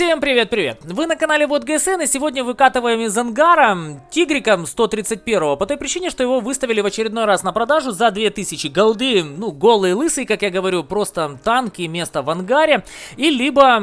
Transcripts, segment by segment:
Всем привет-привет! Вы на канале Вот ГСН и сегодня выкатываем из ангара Тигрика 131 по той причине, что его выставили в очередной раз на продажу за 2000 голды. Ну, голый лысый, как я говорю, просто танки, место в ангаре. И либо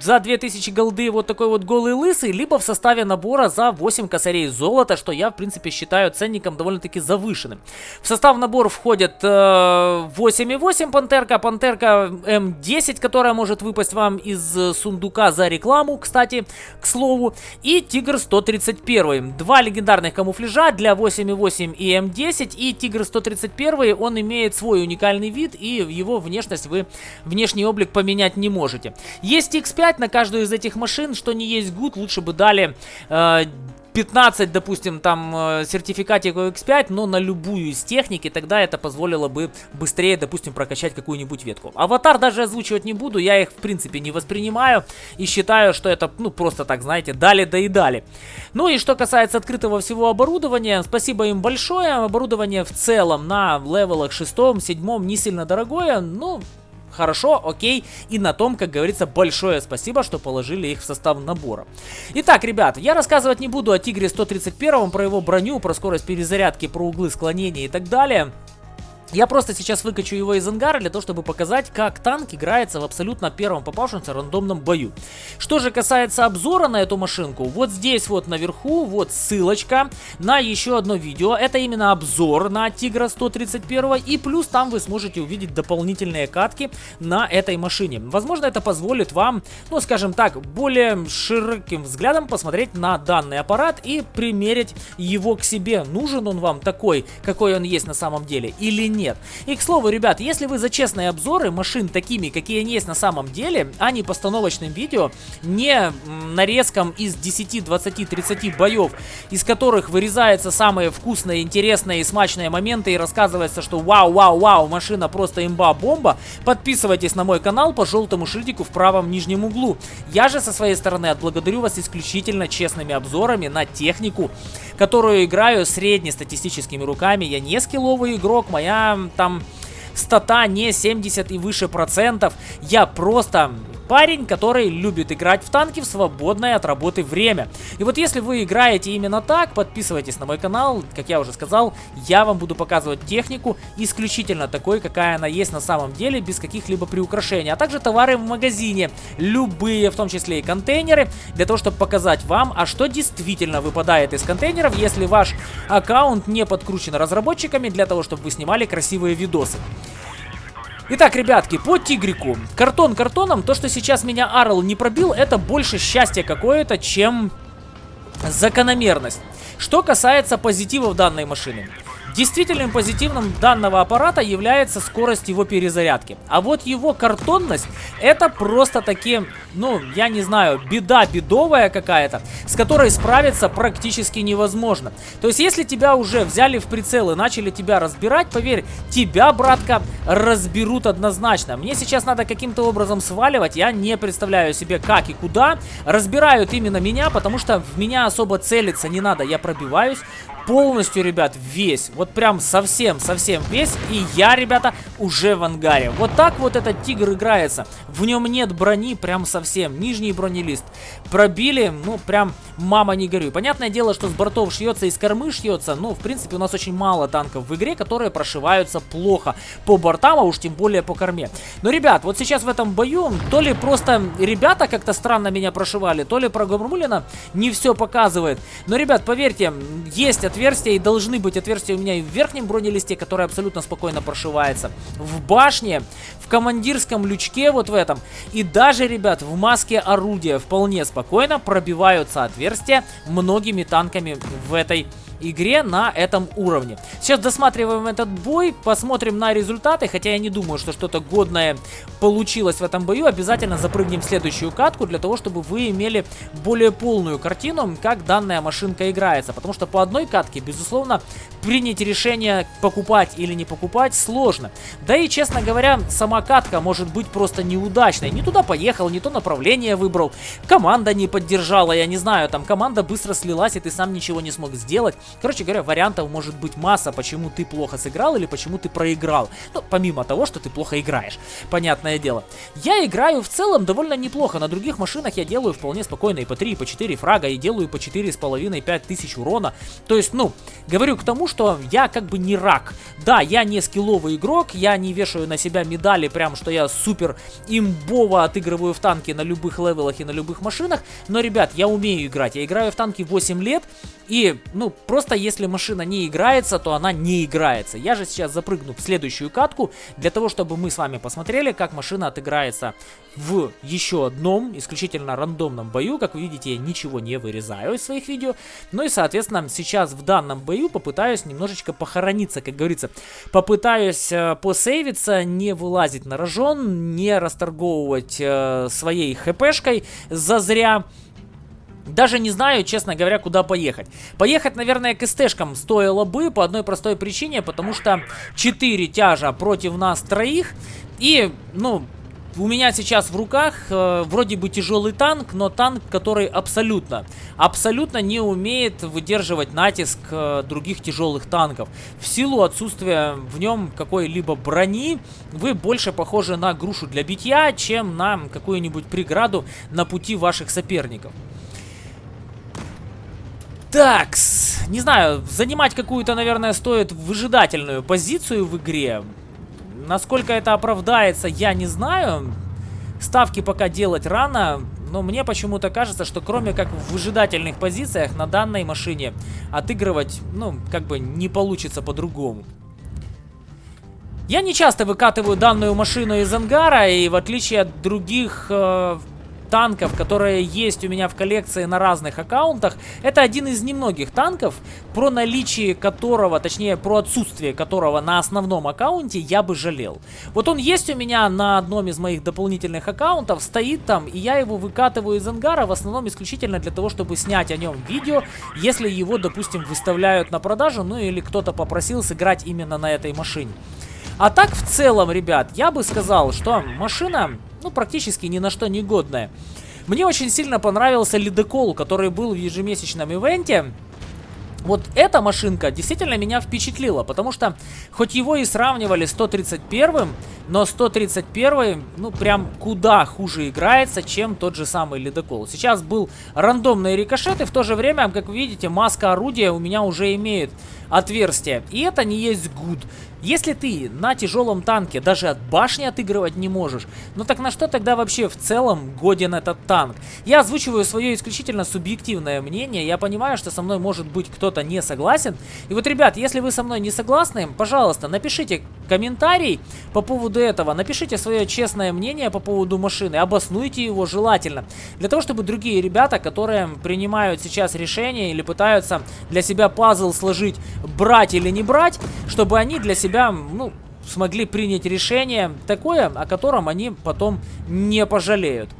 за 2000 голды вот такой вот голый лысый, либо в составе набора за 8 косарей золота, что я, в принципе, считаю ценником довольно-таки завышенным. В состав набора входят э, 8,8 пантерка, пантерка М10, которая может выпасть вам из сундука за рекламу, кстати, к слову, и Тигр 131. Два легендарных камуфляжа для 8.8 и М10, и Тигр 131, он имеет свой уникальный вид, и его внешность вы, внешний облик поменять не можете. Есть X5 на каждую из этих машин, что не есть good, лучше бы дали... Э, 15, допустим, там э, сертификатик X5, но на любую из техники, тогда это позволило бы быстрее, допустим, прокачать какую-нибудь ветку. Аватар даже озвучивать не буду, я их в принципе не воспринимаю и считаю, что это, ну, просто так, знаете, дали да и дали. Ну и что касается открытого всего оборудования, спасибо им большое, оборудование в целом на левелах 6, 7 не сильно дорогое, ну, хорошо, окей. И на том, как говорится, большое спасибо, что положили их в состав набора. Итак, ребят, я рассказывать не буду о Тигре 131, про его броню, про скорость перезарядки, про углы склонения и так далее. Я просто сейчас выкачу его из ангара для того, чтобы показать, как танк играется в абсолютно первом попавшемся рандомном бою. Что же касается обзора на эту машинку, вот здесь вот наверху, вот ссылочка на еще одно видео. Это именно обзор на Тигра 131 и плюс там вы сможете увидеть дополнительные катки на этой машине. Возможно, это позволит вам, ну скажем так, более широким взглядом посмотреть на данный аппарат и примерить его к себе. Нужен он вам такой, какой он есть на самом деле или нет нет. И к слову, ребят, если вы за честные обзоры машин такими, какие они есть на самом деле, а не постановочным видео, не нарезком из 10, 20, 30 боев, из которых вырезаются самые вкусные, интересные и смачные моменты и рассказывается, что вау, вау, вау, машина просто имба-бомба, подписывайтесь на мой канал по желтому шильдику в правом нижнем углу. Я же со своей стороны отблагодарю вас исключительно честными обзорами на технику, которую играю среднестатистическими руками. Я не скилловый игрок, моя там стата не 70 и выше процентов. Я просто парень, который любит играть в танки в свободное от работы время. И вот если вы играете именно так, подписывайтесь на мой канал. Как я уже сказал, я вам буду показывать технику исключительно такой, какая она есть на самом деле, без каких-либо приукрашений. А также товары в магазине, любые, в том числе и контейнеры, для того, чтобы показать вам, а что действительно выпадает из контейнеров, если ваш аккаунт не подкручен разработчиками, для того, чтобы вы снимали красивые видосы. Итак, ребятки, по тигрику. Картон картоном, то, что сейчас меня Арл не пробил, это больше счастье какое-то, чем закономерность. Что касается позитивов данной машины. Действительным позитивным данного аппарата является скорость его перезарядки. А вот его картонность это просто таки, ну, я не знаю, беда бедовая какая-то, с которой справиться практически невозможно. То есть, если тебя уже взяли в прицел и начали тебя разбирать, поверь, тебя, братка, разберут однозначно. Мне сейчас надо каким-то образом сваливать, я не представляю себе как и куда. Разбирают именно меня, потому что в меня особо целиться не надо, я пробиваюсь полностью, ребят, весь. Вот прям совсем-совсем весь. И я, ребята, уже в ангаре. Вот так вот этот тигр играется. В нем нет брони прям совсем. Нижний бронелист. Пробили, ну, прям мама не горюй. Понятное дело, что с бортов шьется и с кормы шьется. Но, в принципе, у нас очень мало танков в игре, которые прошиваются плохо по бортам, а уж тем более по корме. Но, ребят, вот сейчас в этом бою, то ли просто ребята как-то странно меня прошивали, то ли программулина не все показывает. Но, ребят, поверьте, есть ответ отверстия, и должны быть отверстия у меня и в верхнем бронелисте, который абсолютно спокойно прошивается. В башне, в командирском лючке вот в этом. И даже, ребят, в маске орудия вполне спокойно пробиваются отверстия многими танками в этой игре на этом уровне. Сейчас досматриваем этот бой, посмотрим на результаты, хотя я не думаю, что что-то годное получилось в этом бою. Обязательно запрыгнем в следующую катку для того, чтобы вы имели более полную картину, как данная машинка играется. Потому что по одной катке, безусловно, принять решение покупать или не покупать сложно. Да и, честно говоря, сама катка может быть просто неудачной. Не туда поехал, не то направление выбрал, команда не поддержала, я не знаю, там команда быстро слилась, и ты сам ничего не смог сделать. Короче говоря, вариантов может быть масса, почему ты плохо сыграл или почему ты проиграл. Ну, помимо того, что ты плохо играешь, понятное дело. Я играю в целом довольно неплохо, на других машинах я делаю вполне спокойно и по 3, и по 4 фрага, и делаю по 4,5-5 тысяч урона. То есть, ну, говорю к тому, что я как бы не рак. Да, я не скилловый игрок, я не вешаю на себя медали, прям что я супер имбово отыгрываю в танки на любых левелах и на любых машинах. Но, ребят, я умею играть. Я играю в танки 8 лет. И, ну, просто если машина не играется, то она не играется. Я же сейчас запрыгну в следующую катку, для того, чтобы мы с вами посмотрели, как машина отыграется в еще одном исключительно рандомном бою. Как вы видите, я ничего не вырезаю из своих видео. Ну и, соответственно, сейчас в данном бою попытаюсь немножечко похорониться, как говорится. Попытаюсь э, посейвиться, не вылазить на рожон, не расторговывать э, своей хпшкой зазря. Даже не знаю, честно говоря, куда поехать. Поехать, наверное, к СТшкам стоило бы по одной простой причине, потому что 4 тяжа против нас троих. И, ну, у меня сейчас в руках э, вроде бы тяжелый танк, но танк, который абсолютно, абсолютно не умеет выдерживать натиск э, других тяжелых танков. В силу отсутствия в нем какой-либо брони, вы больше похожи на грушу для битья, чем на какую-нибудь преграду на пути ваших соперников. Такс, не знаю, занимать какую-то, наверное, стоит выжидательную позицию в игре. Насколько это оправдается, я не знаю. Ставки пока делать рано, но мне почему-то кажется, что кроме как в выжидательных позициях на данной машине отыгрывать, ну, как бы не получится по-другому. Я не часто выкатываю данную машину из ангара, и в отличие от других э, танков, которые есть у меня в коллекции на разных аккаунтах. Это один из немногих танков, про наличие которого, точнее, про отсутствие которого на основном аккаунте я бы жалел. Вот он есть у меня на одном из моих дополнительных аккаунтов, стоит там, и я его выкатываю из ангара в основном исключительно для того, чтобы снять о нем видео, если его, допустим, выставляют на продажу, ну или кто-то попросил сыграть именно на этой машине. А так, в целом, ребят, я бы сказал, что машина ну, практически ни на что не годная. Мне очень сильно понравился ледокол, который был в ежемесячном ивенте. Вот эта машинка действительно меня впечатлила, потому что хоть его и сравнивали с 131, но 131, ну прям куда хуже играется, чем тот же самый ледокол. Сейчас был рандомные рикошеты, в то же время, как вы видите, маска орудия у меня уже имеет отверстие. И это не есть гуд. Если ты на тяжелом танке даже от башни отыгрывать не можешь, ну так на что тогда вообще в целом годен этот танк? Я озвучиваю свое исключительно субъективное мнение, я понимаю, что со мной может быть кто-то не согласен. И вот, ребят, если вы со мной не согласны, пожалуйста, напишите комментарий по поводу этого, напишите свое честное мнение по поводу машины, обоснуйте его желательно, для того, чтобы другие ребята, которые принимают сейчас решение или пытаются для себя пазл сложить, брать или не брать, чтобы они для себя, ну, смогли принять решение такое, о котором они потом не пожалеют.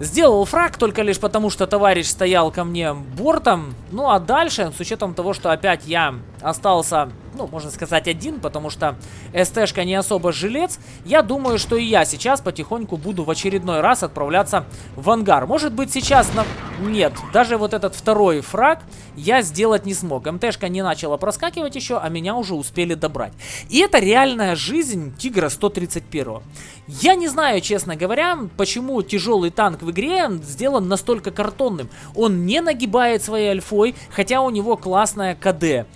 Сделал фраг только лишь потому, что товарищ стоял ко мне бортом. Ну а дальше, с учетом того, что опять я остался ну, можно сказать, один, потому что СТшка не особо жилец. Я думаю, что и я сейчас потихоньку буду в очередной раз отправляться в ангар. Может быть, сейчас... На... Нет, даже вот этот второй фраг я сделать не смог. МТшка не начала проскакивать еще, а меня уже успели добрать. И это реальная жизнь Тигра 131. Я не знаю, честно говоря, почему тяжелый танк в игре сделан настолько картонным. Он не нагибает своей альфой, хотя у него классная КД.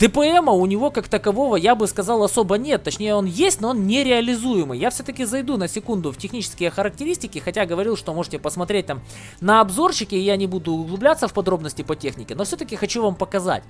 ДПМа у него как такового, я бы сказал, особо нет. Точнее, он есть, но он нереализуемый. Я все-таки зайду на секунду в технические характеристики, хотя говорил, что можете посмотреть там на обзорчике, я не буду углубляться в подробности по технике, но все-таки хочу вам показать.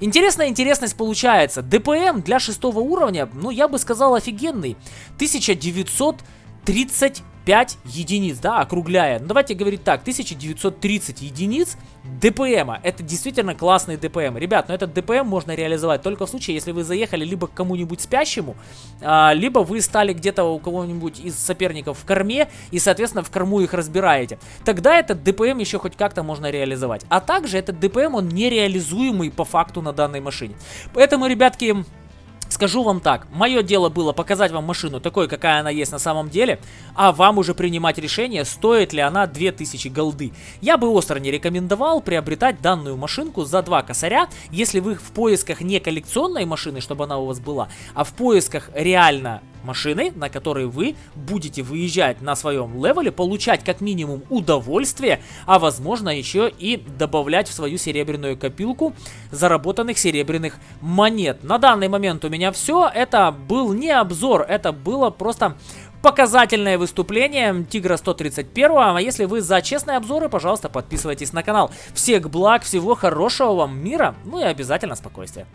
Интересная интересность получается. ДПМ для шестого уровня, ну, я бы сказал, офигенный. 1935 5 единиц, да, округляя. Ну, давайте говорить так, 1930 единиц ДПМа. Это действительно классный ДПМ. Ребят, но этот ДПМ можно реализовать только в случае, если вы заехали либо к кому-нибудь спящему, а, либо вы стали где-то у кого-нибудь из соперников в корме, и, соответственно, в корму их разбираете. Тогда этот ДПМ еще хоть как-то можно реализовать. А также этот ДПМ, он нереализуемый по факту на данной машине. Поэтому, ребятки, Скажу вам так, мое дело было показать вам машину такой, какая она есть на самом деле, а вам уже принимать решение, стоит ли она 2000 голды. Я бы остро не рекомендовал приобретать данную машинку за 2 косаря, если вы в поисках не коллекционной машины, чтобы она у вас была, а в поисках реально машины, на которой вы будете выезжать на своем левеле, получать как минимум удовольствие, а возможно еще и добавлять в свою серебряную копилку заработанных серебряных монет. На данный момент у меня все. Это был не обзор, это было просто показательное выступление Тигра 131. А если вы за честные обзоры, пожалуйста, подписывайтесь на канал. Всех благ, всего хорошего вам мира, ну и обязательно спокойствия.